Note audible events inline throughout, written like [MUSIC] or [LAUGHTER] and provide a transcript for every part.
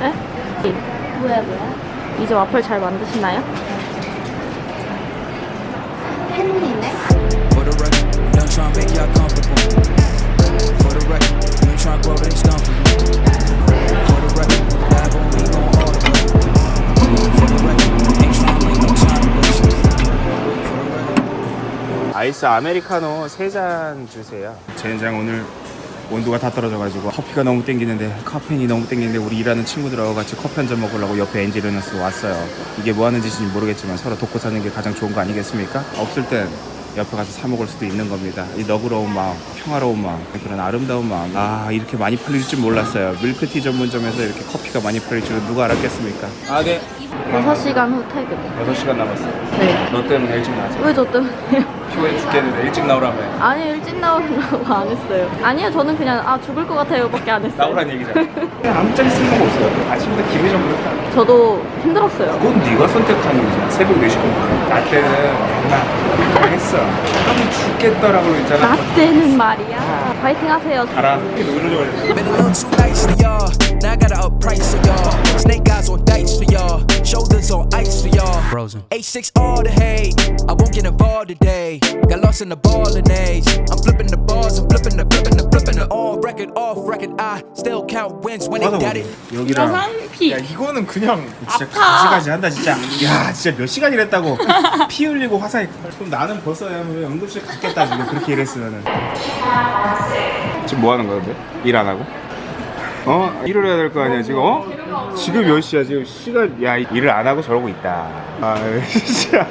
네? 뭐야 뭐야? 이제 와플 잘 만드시나요? 팬이네? 아이스 아메리카노 세잔 주세요. 젠장 오늘 온도가 다 떨어져가지고 커피가 너무 땡기는데 카페인이 너무 땡기는데 우리 일하는 친구들하고 같이 커피 한 잔 먹으려고 옆에 엔지니어스 왔어요. 이게 뭐 하는 짓인지 모르겠지만 서로 돕고 사는 게 가장 좋은 거 아니겠습니까? 없을 땐 옆에 가서 사 먹을 수도 있는 겁니다. 이 너그러운 마음, 평화로운 마음, 그런 아름다운 마음. 아 이렇게 많이 팔릴 줄 몰랐어요. 밀크티 전문점에서 이렇게 커피가 많이 팔릴 줄은 누가 알았겠습니까? 아 네. 6시간 후 퇴근. 6시간 남았어요. 네. 너 때문에 일찍 나왔어. 왜저 때문에요? 피곤해 죽겠는데 일찍 나오라며. 아니 일찍 나오려고 안 했어요. 아니요 저는 그냥 아 죽을 것 같아요 밖에 안 했어요. 나오란 얘기잖아. [LAUGHS] 그냥 아무짝에 쓸모가 없어요. 아침부터 기분이 좀 그렇다. 저도 힘들었어요. 그건 네가 선택하는 거잖아. 새벽 4시 공부. 나 때는 맨날 했어. 하면 죽겠다라고 했잖아. 나 때는 말이야. 파이팅 하세요. 알아. 줄 알았 y'all. Frozen. A6 all the hate. I won't get involved today. Got lost in the ball and age. I'm flipping the bars. I'm flipping the flipping the flipping the on record, off record. I still count wins when they got it. 여기랑 피. 야 이거는 그냥 진짜 가지가지 한다 진짜 야 진짜 몇 시간 일했다고 피 흘리고 화상이 그럼 나는 벌써 왜 응급실 갔겠다 지금 그렇게 일했으면은 지금 뭐 하는 거야 근데? 일 안 하고? 어? 일을 해야 될 거 아니야 지금 어? 지금 몇 시야 지금 시간 야 일을 안 하고 저러고 있다 아 진짜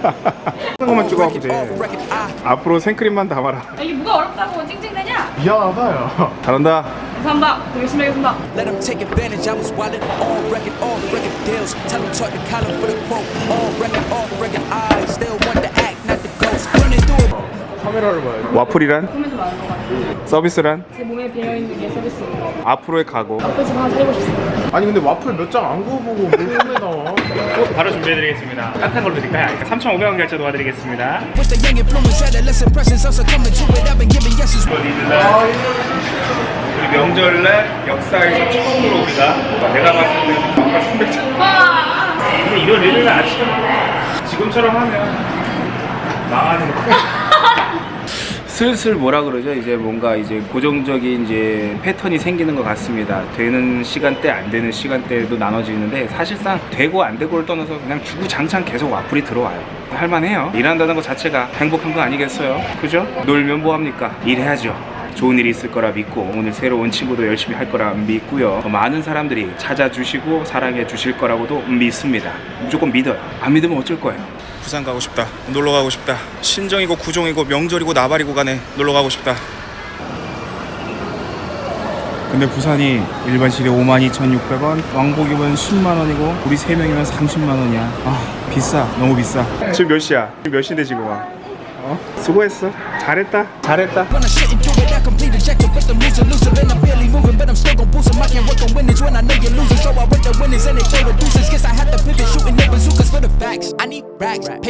한 것만 찍어갖고 record, 돼 앞으로 생크림만 담아라 이게 뭐가 어렵다고 찡찡대냐? 미안하다 잘한다 감사합니다. 더 열심히 하겠습니다. let them take advantage. I was wildin' on record, off record deals. Tell them talk to Colin for the quote. On record, off record. I still want the act, not the ghost. Running through it. 카메라를 봐야지 와플이란? 꿈에서 같아요. 서비스란? 제 몸에 배어있는 게 서비스입니다. 앞으로의 각오 앞으로 집 하나 차리고 싶습니다. 아니 근데 와플 몇 장 안 구워보고 뭘 꿈에 나와 [LAUGHS] 바로 준비해드리겠습니다. 핫한 걸로 드릴까요? 3,500원 결제 도와드리겠습니다. 우리 명절날 역사에서 처음으로 우리가 내가 봤을 때 아까 300장. 근데 이런 일을 아침 지금처럼 하면 망하는 거. 슬슬 뭐라 그러죠? 이제 뭔가 이제 고정적인 이제 패턴이 생기는 것 같습니다. 되는 시간대, 안 되는 시간대도 나눠지는데 사실상 되고 안 되고를 떠나서 그냥 주구장창 계속 와플이 들어와요. 할만해요. 일한다는 것 자체가 행복한 거 아니겠어요? 그죠? 놀면 뭐합니까? 일해야죠. 좋은 일이 있을 거라 믿고 오늘 새로 온 친구도 열심히 할 거라 믿고요. 많은 사람들이 찾아주시고 사랑해 주실 거라고도 믿습니다. 무조건 믿어요. 안 믿으면 어쩔 거예요. 부산 가고 싶다. 놀러 가고 싶다. 신정이고 구정이고 명절이고 나발이고 간에 놀러 가고 싶다. 근데 부산이 일반 시리 52,600원 왕복이면 10만원이고 우리 3명이면 30만원이야. 아 비싸. 너무 비싸. 지금 몇 시야? 지금 몇 시인데 지금 와? 어? 수고했어. 잘했다. 잘했다. can work the winners. When I know you're losing So I work the winners. And they show with deuces. Guess I had to pivot shooting the bazookas for the facts. I need racks